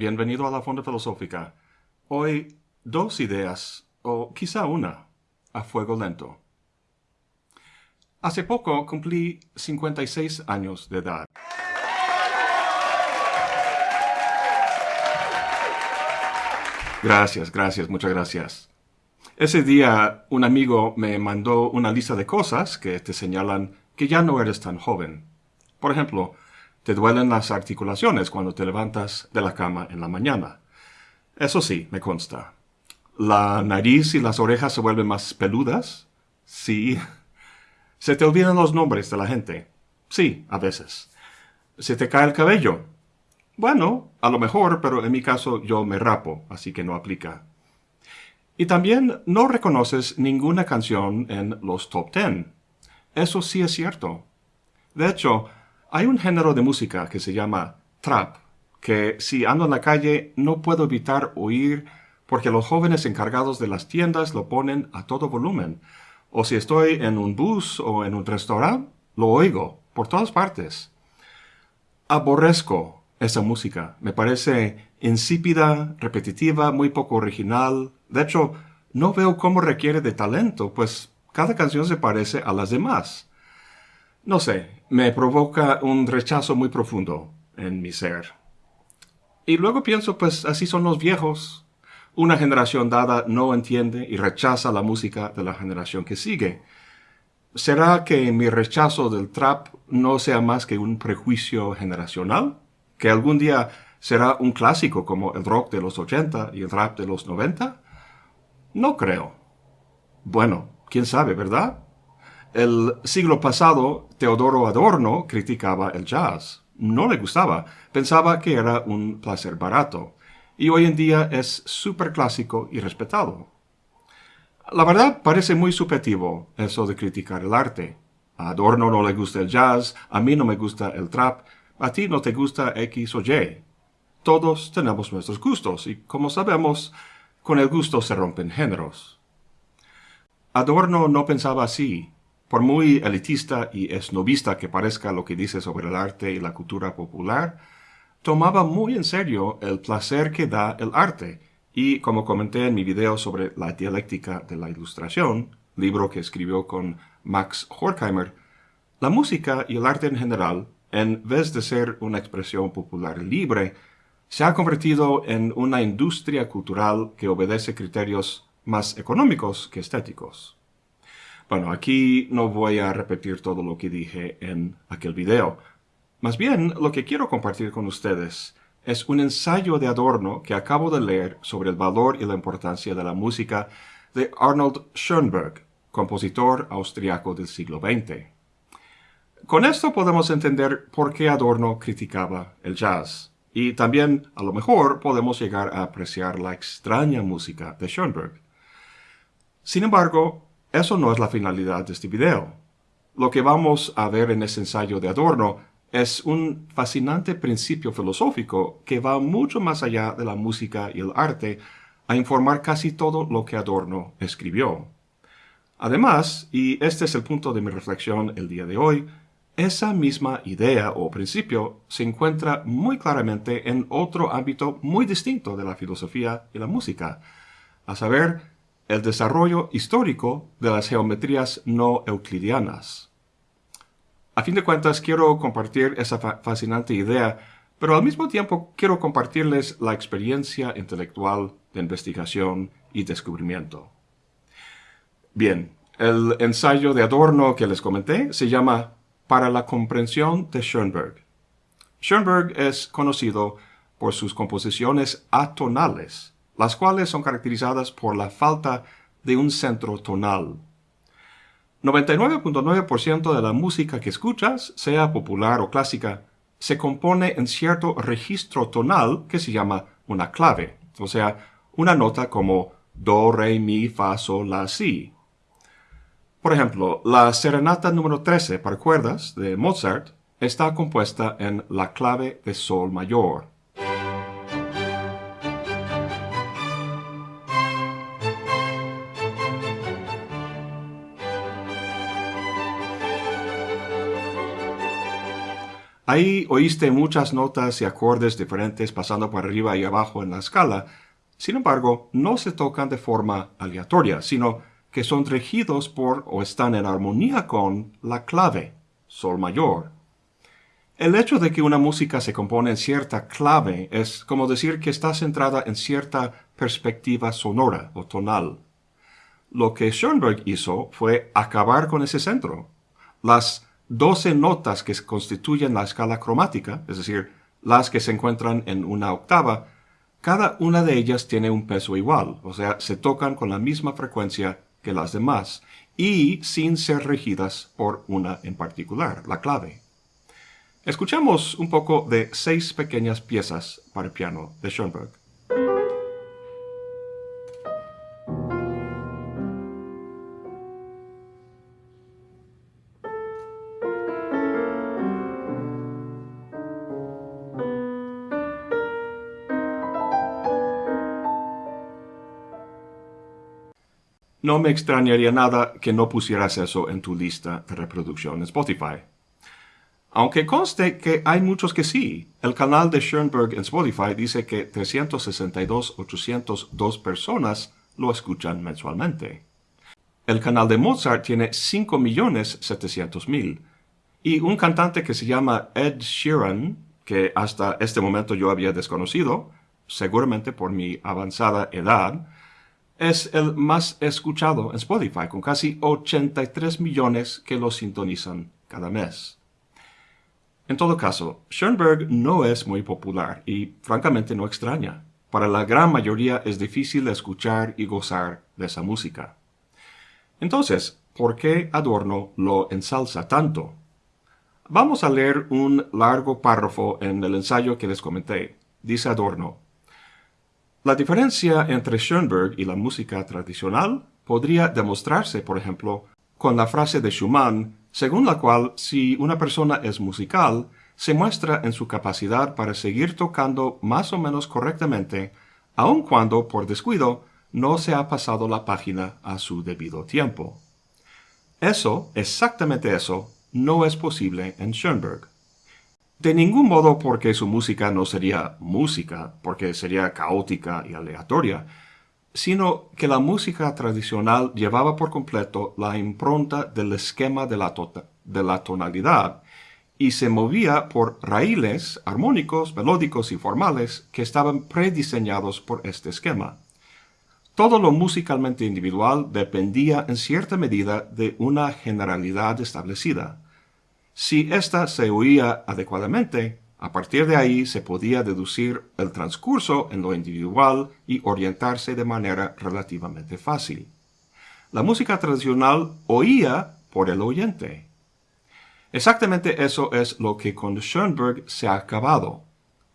bienvenido a la Fonda Filosófica. Hoy dos ideas, o quizá una, a fuego lento. Hace poco cumplí 56 años de edad. Gracias, gracias, muchas gracias. Ese día un amigo me mandó una lista de cosas que te señalan que ya no eres tan joven. Por ejemplo, te duelen las articulaciones cuando te levantas de la cama en la mañana. Eso sí, me consta. La nariz y las orejas se vuelven más peludas. Sí. Se te olvidan los nombres de la gente. Sí, a veces. Se te cae el cabello. Bueno, a lo mejor, pero en mi caso yo me rapo, así que no aplica. Y también no reconoces ninguna canción en los top ten. Eso sí es cierto. De hecho, hay un género de música que se llama trap, que si ando en la calle no puedo evitar oír porque los jóvenes encargados de las tiendas lo ponen a todo volumen. O si estoy en un bus o en un restaurante, lo oigo por todas partes. Aborrezco esa música. Me parece insípida, repetitiva, muy poco original, de hecho, no veo cómo requiere de talento, pues cada canción se parece a las demás. No sé, me provoca un rechazo muy profundo en mi ser. Y luego pienso, pues así son los viejos. Una generación dada no entiende y rechaza la música de la generación que sigue. ¿Será que mi rechazo del trap no sea más que un prejuicio generacional? ¿Que algún día será un clásico como el rock de los 80 y el rap de los 90? No creo. Bueno, quién sabe, ¿verdad? El siglo pasado, Teodoro Adorno criticaba el jazz. No le gustaba, pensaba que era un placer barato. Y hoy en día es súper clásico y respetado. La verdad parece muy subjetivo eso de criticar el arte. Adorno no le gusta el jazz, a mí no me gusta el trap, a ti no te gusta X o Y. Todos tenemos nuestros gustos y como sabemos, con el gusto se rompen géneros. Adorno no pensaba así. Por muy elitista y esnovista que parezca lo que dice sobre el arte y la cultura popular, tomaba muy en serio el placer que da el arte, y como comenté en mi video sobre la dialéctica de la ilustración, libro que escribió con Max Horkheimer, la música y el arte en general, en vez de ser una expresión popular libre, se ha convertido en una industria cultural que obedece criterios más económicos que estéticos. Bueno, aquí no voy a repetir todo lo que dije en aquel video. Más bien, lo que quiero compartir con ustedes es un ensayo de Adorno que acabo de leer sobre el valor y la importancia de la música de Arnold Schoenberg, compositor austriaco del siglo XX. Con esto podemos entender por qué Adorno criticaba el jazz. Y también, a lo mejor, podemos llegar a apreciar la extraña música de Schoenberg. Sin embargo, eso no es la finalidad de este video. Lo que vamos a ver en este ensayo de Adorno es un fascinante principio filosófico que va mucho más allá de la música y el arte a informar casi todo lo que Adorno escribió. Además, y este es el punto de mi reflexión el día de hoy, esa misma idea o principio se encuentra muy claramente en otro ámbito muy distinto de la filosofía y la música, a saber, el desarrollo histórico de las geometrías no euclidianas. A fin de cuentas, quiero compartir esa fascinante idea, pero al mismo tiempo quiero compartirles la experiencia intelectual de investigación y descubrimiento. Bien, el ensayo de Adorno que les comenté se llama para la comprensión de Schoenberg. Schoenberg es conocido por sus composiciones atonales, las cuales son caracterizadas por la falta de un centro tonal. 99.9% de la música que escuchas, sea popular o clásica, se compone en cierto registro tonal que se llama una clave, o sea, una nota como do, re, mi, fa, sol, la, si. Por ejemplo, la serenata número 13 para cuerdas de Mozart está compuesta en la clave de sol mayor. Ahí oíste muchas notas y acordes diferentes pasando por arriba y abajo en la escala. Sin embargo, no se tocan de forma aleatoria, sino que son regidos por o están en armonía con la clave, sol mayor. El hecho de que una música se compone en cierta clave es como decir que está centrada en cierta perspectiva sonora o tonal. Lo que Schoenberg hizo fue acabar con ese centro. Las doce notas que constituyen la escala cromática, es decir, las que se encuentran en una octava, cada una de ellas tiene un peso igual, o sea, se tocan con la misma frecuencia que las demás, y sin ser regidas por una en particular, la clave. Escuchamos un poco de seis pequeñas piezas para piano de Schoenberg. No me extrañaría nada que no pusieras eso en tu lista de reproducción en Spotify. Aunque conste que hay muchos que sí. El canal de Schoenberg en Spotify dice que 362.802 personas lo escuchan mensualmente. El canal de Mozart tiene 5.700.000. Y un cantante que se llama Ed Sheeran, que hasta este momento yo había desconocido, seguramente por mi avanzada edad, es el más escuchado en Spotify, con casi 83 millones que lo sintonizan cada mes. En todo caso, Schoenberg no es muy popular y francamente no extraña. Para la gran mayoría es difícil escuchar y gozar de esa música. Entonces, ¿por qué Adorno lo ensalza tanto? Vamos a leer un largo párrafo en el ensayo que les comenté. Dice Adorno, la diferencia entre Schoenberg y la música tradicional podría demostrarse, por ejemplo, con la frase de Schumann, según la cual si una persona es musical, se muestra en su capacidad para seguir tocando más o menos correctamente, aun cuando, por descuido, no se ha pasado la página a su debido tiempo. Eso, exactamente eso, no es posible en Schoenberg. De ningún modo porque su música no sería música, porque sería caótica y aleatoria, sino que la música tradicional llevaba por completo la impronta del esquema de la, tota-, de la tonalidad y se movía por raíles armónicos, melódicos y formales que estaban prediseñados por este esquema. Todo lo musicalmente individual dependía en cierta medida de una generalidad establecida. Si ésta se oía adecuadamente, a partir de ahí se podía deducir el transcurso en lo individual y orientarse de manera relativamente fácil. La música tradicional oía por el oyente. Exactamente eso es lo que con Schoenberg se ha acabado.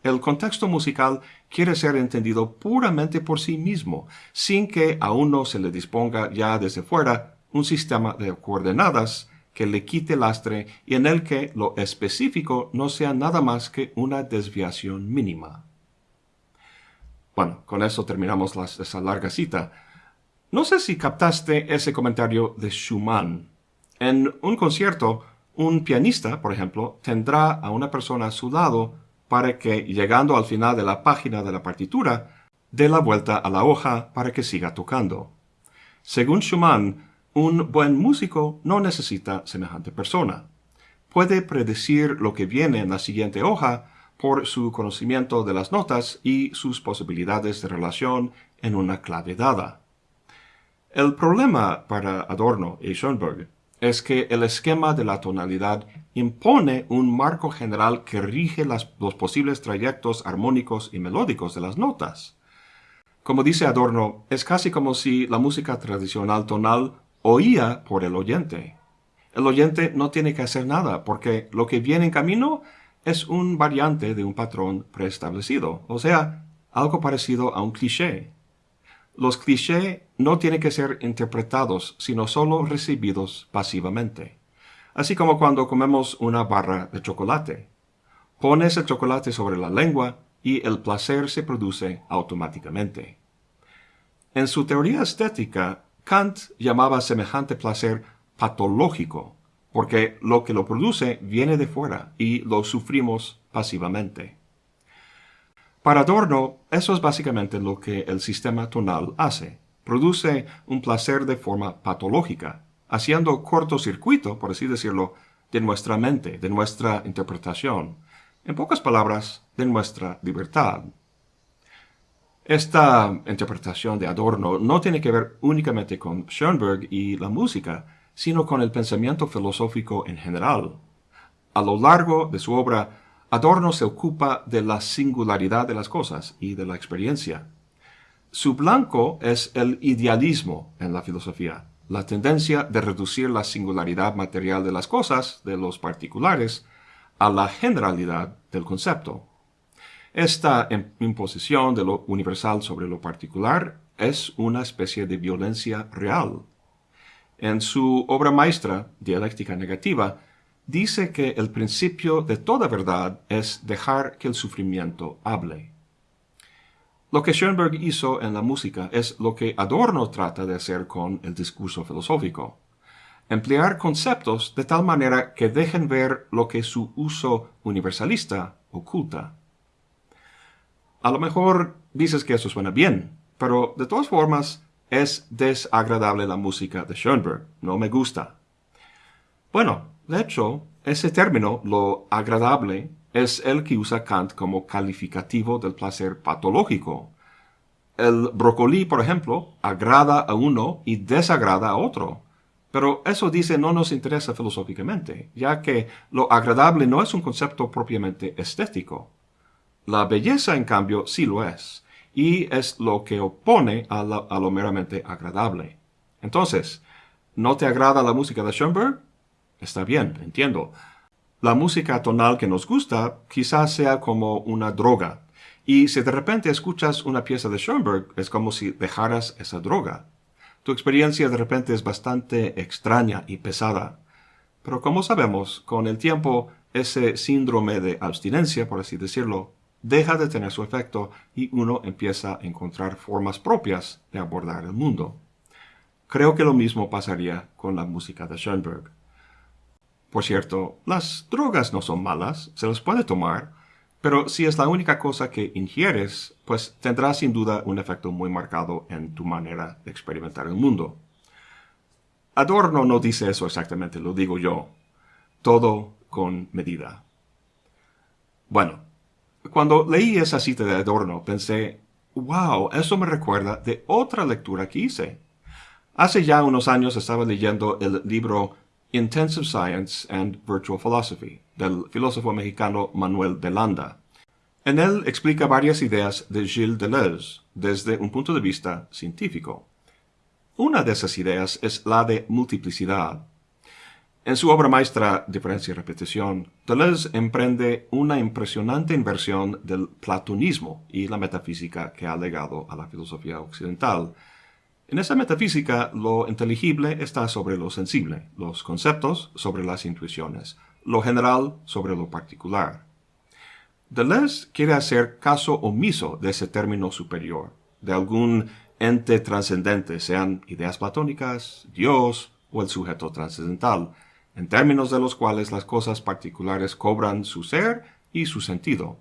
El contexto musical quiere ser entendido puramente por sí mismo, sin que a uno se le disponga ya desde fuera un sistema de coordenadas que le quite lastre y en el que lo específico no sea nada más que una desviación mínima. Bueno, con eso terminamos esa larga cita. No sé si captaste ese comentario de Schumann. En un concierto, un pianista, por ejemplo, tendrá a una persona a su lado para que, llegando al final de la página de la partitura, dé la vuelta a la hoja para que siga tocando. Según Schumann, un buen músico no necesita semejante persona. Puede predecir lo que viene en la siguiente hoja por su conocimiento de las notas y sus posibilidades de relación en una clave dada. El problema para Adorno y Schoenberg es que el esquema de la tonalidad impone un marco general que rige los posibles trayectos armónicos y melódicos de las notas. Como dice Adorno, es casi como si la música tradicional tonal oía por el oyente. El oyente no tiene que hacer nada porque lo que viene en camino es un variante de un patrón preestablecido, o sea, algo parecido a un cliché. Los clichés no tienen que ser interpretados, sino solo recibidos pasivamente. Así como cuando comemos una barra de chocolate. Pones el chocolate sobre la lengua y el placer se produce automáticamente. En su teoría estética, Kant llamaba semejante placer patológico, porque lo que lo produce viene de fuera y lo sufrimos pasivamente. Para Adorno, eso es básicamente lo que el sistema tonal hace. Produce un placer de forma patológica, haciendo cortocircuito, por así decirlo, de nuestra mente, de nuestra interpretación. En pocas palabras, de nuestra libertad. Esta interpretación de Adorno no tiene que ver únicamente con Schoenberg y la música, sino con el pensamiento filosófico en general. A lo largo de su obra, Adorno se ocupa de la singularidad de las cosas y de la experiencia. Su blanco es el idealismo en la filosofía, la tendencia de reducir la singularidad material de las cosas, de los particulares, a la generalidad del concepto. Esta imposición de lo universal sobre lo particular es una especie de violencia real. En su obra maestra, Dialéctica Negativa, dice que el principio de toda verdad es dejar que el sufrimiento hable. Lo que Schoenberg hizo en la música es lo que Adorno trata de hacer con el discurso filosófico. Emplear conceptos de tal manera que dejen ver lo que su uso universalista oculta. A lo mejor dices que eso suena bien, pero de todas formas es desagradable la música de Schoenberg. No me gusta. Bueno, de hecho, ese término, lo agradable, es el que usa Kant como calificativo del placer patológico. El brócoli, por ejemplo, agrada a uno y desagrada a otro. Pero eso dice no nos interesa filosóficamente, ya que lo agradable no es un concepto propiamente estético. La belleza, en cambio, sí lo es, y es lo que opone a, lo meramente agradable. Entonces, ¿no te agrada la música de Schoenberg? Está bien, entiendo. La música tonal que nos gusta quizás sea como una droga, y si de repente escuchas una pieza de Schoenberg, es como si dejaras esa droga. Tu experiencia de repente es bastante extraña y pesada. Pero como sabemos, con el tiempo, ese síndrome de abstinencia, por así decirlo, deja de tener su efecto y uno empieza a encontrar formas propias de abordar el mundo. Creo que lo mismo pasaría con la música de Schoenberg. Por cierto, las drogas no son malas, se las puede tomar, pero si es la única cosa que ingieres, pues tendrá sin duda un efecto muy marcado en tu manera de experimentar el mundo. Adorno no dice eso exactamente, lo digo yo. Todo con medida. Bueno, cuando leí esa cita de Adorno, pensé, wow, eso me recuerda de otra lectura que hice. Hace ya unos años estaba leyendo el libro Intensive Science and Virtual Philosophy del filósofo mexicano Manuel de Landa. En él explica varias ideas de Gilles Deleuze desde un punto de vista científico. Una de esas ideas es la de multiplicidad, en su obra maestra Diferencia y Repetición, Deleuze emprende una impresionante inversión del platonismo y la metafísica que ha legado a la filosofía occidental. En esa metafísica, lo inteligible está sobre lo sensible, los conceptos sobre las intuiciones, lo general sobre lo particular. Deleuze quiere hacer caso omiso de ese término superior, de algún ente trascendente, sean ideas platónicas, Dios o el sujeto trascendental, en términos de los cuales las cosas particulares cobran su ser y su sentido,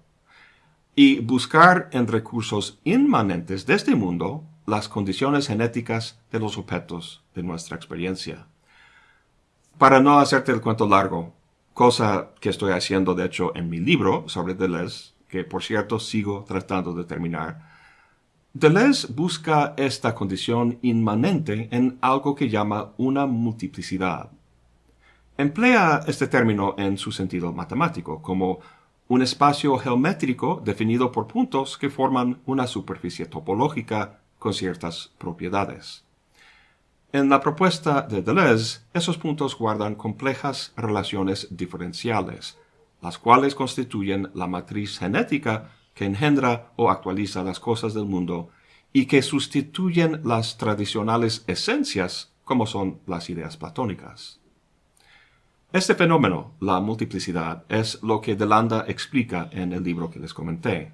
y buscar en recursos inmanentes de este mundo las condiciones genéticas de los objetos de nuestra experiencia. Para no hacerte el cuento largo, cosa que estoy haciendo de hecho en mi libro sobre Deleuze, que por cierto sigo tratando de terminar, Deleuze busca esta condición inmanente en algo que llama una multiplicidad, Emplea este término en su sentido matemático, como un espacio geométrico definido por puntos que forman una superficie topológica con ciertas propiedades. En la propuesta de Deleuze, esos puntos guardan complejas relaciones diferenciales, las cuales constituyen la matriz genética que engendra o actualiza las cosas del mundo y que sustituyen las tradicionales esencias como son las ideas platónicas. Este fenómeno, la multiplicidad, es lo que Delanda explica en el libro que les comenté.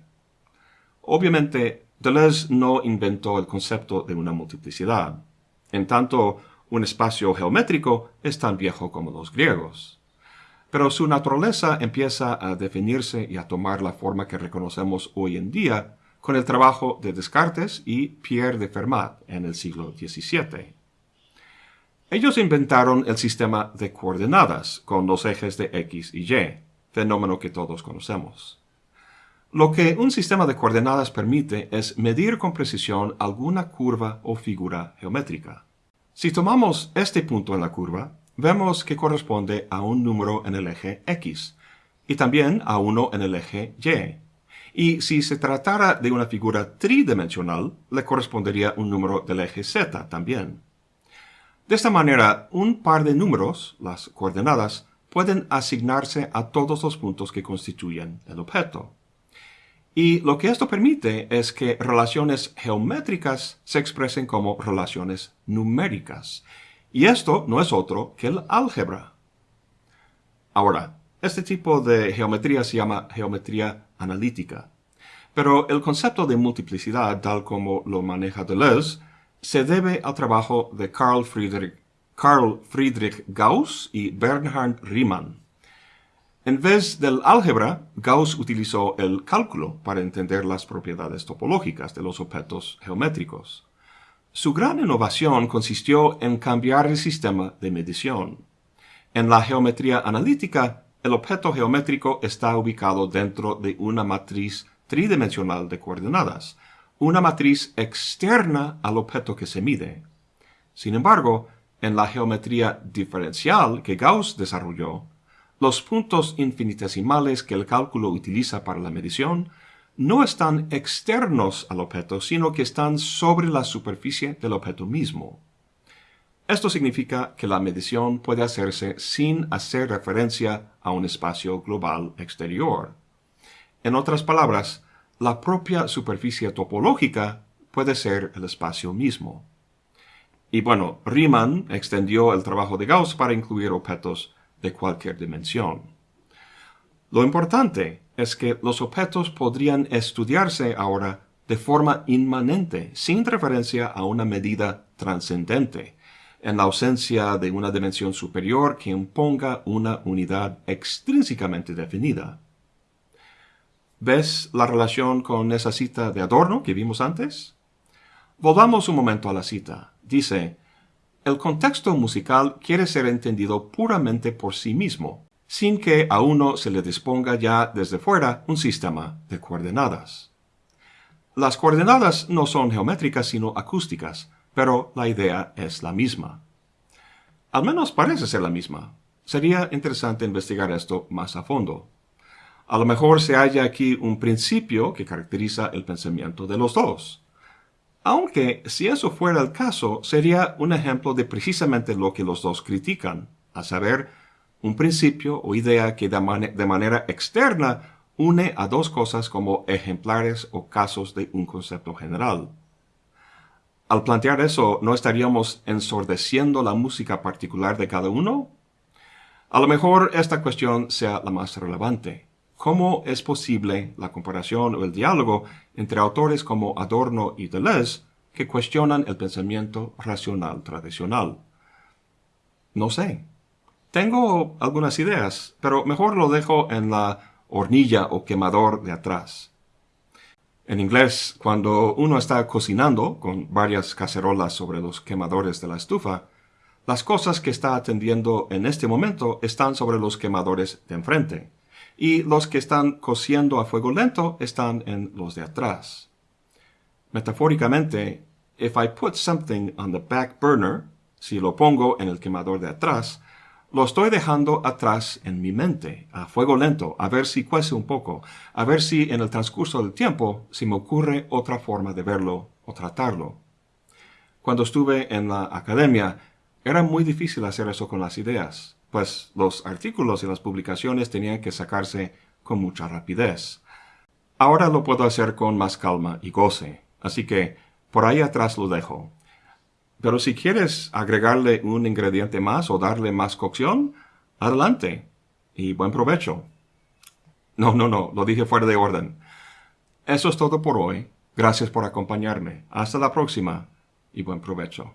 Obviamente, Deleuze no inventó el concepto de una multiplicidad. En tanto, Un espacio geométrico es tan viejo como los griegos. Pero su naturaleza empieza a definirse y a tomar la forma que reconocemos hoy en día con el trabajo de Descartes y Pierre de Fermat en el siglo XVII. Ellos inventaron el sistema de coordenadas con los ejes de X y Y, fenómeno que todos conocemos. Lo que un sistema de coordenadas permite es medir con precisión alguna curva o figura geométrica. Si tomamos este punto en la curva, vemos que corresponde a un número en el eje X y también a uno en el eje Y. Y si se tratara de una figura tridimensional, le correspondería un número del eje Z también. De esta manera, un par de números, las coordenadas, pueden asignarse a todos los puntos que constituyen el objeto. Y lo que esto permite es que relaciones geométricas se expresen como relaciones numéricas. Y esto no es otro que el álgebra. Ahora, este tipo de geometría se llama geometría analítica. Pero el concepto de multiplicidad, tal como lo maneja Deleuze, se debe al trabajo de Carl Friedrich, Gauss y Bernhard Riemann. En vez del álgebra, Gauss utilizó el cálculo para entender las propiedades topológicas de los objetos geométricos. Su gran innovación consistió en cambiar el sistema de medición. En la geometría analítica, el objeto geométrico está ubicado dentro de una matriz tridimensional de coordenadas, una matriz externa al objeto que se mide. Sin embargo, en la geometría diferencial que Gauss desarrolló, los puntos infinitesimales que el cálculo utiliza para la medición no están externos al objeto, sino que están sobre la superficie del objeto mismo. Esto significa que la medición puede hacerse sin hacer referencia a un espacio global exterior. En otras palabras, la propia superficie topológica puede ser el espacio mismo. Y bueno, Riemann extendió el trabajo de Gauss para incluir objetos de cualquier dimensión. Lo importante es que los objetos podrían estudiarse ahora de forma inmanente, sin referencia a una medida trascendente, en la ausencia de una dimensión superior que imponga una unidad extrínsecamente definida. ¿Ves la relación con esa cita de Adorno que vimos antes? Volvamos un momento a la cita. Dice, el contexto musical quiere ser entendido puramente por sí mismo, sin que a uno se le disponga ya desde fuera un sistema de coordenadas. Las coordenadas no son geométricas sino acústicas, pero la idea es la misma. Al menos parece ser la misma. Sería interesante investigar esto más a fondo. A lo mejor se halla aquí un principio que caracteriza el pensamiento de los dos. Aunque, si eso fuera el caso, sería un ejemplo de precisamente lo que los dos critican, a saber, un principio o idea que de, manera externa une a dos cosas como ejemplares o casos de un concepto general. Al plantear eso, ¿no estaríamos ensordeciendo la música particular de cada uno? A lo mejor esta cuestión sea la más relevante cómo es posible la comparación o el diálogo entre autores como Adorno y Deleuze que cuestionan el pensamiento racional tradicional. No sé. Tengo algunas ideas, pero mejor lo dejo en la hornilla o quemador de atrás. En inglés, cuando uno está cocinando con varias cacerolas sobre los quemadores de la estufa, las cosas que está atendiendo en este momento están sobre los quemadores de enfrente y los que están cociendo a fuego lento están en los de atrás. Metafóricamente, if I put something on the back burner, si lo pongo en el quemador de atrás, lo estoy dejando atrás en mi mente, a fuego lento, a ver si cuece un poco, a ver si en el transcurso del tiempo se me ocurre otra forma de verlo o tratarlo. Cuando estuve en la academia, era muy difícil hacer eso con las ideas pues los artículos y las publicaciones tenían que sacarse con mucha rapidez. Ahora lo puedo hacer con más calma y goce, así que por ahí atrás lo dejo. Pero si quieres agregarle un ingrediente más o darle más cocción, adelante y buen provecho. No, no, no, lo dije fuera de orden. Eso es todo por hoy. Gracias por acompañarme. Hasta la próxima y buen provecho.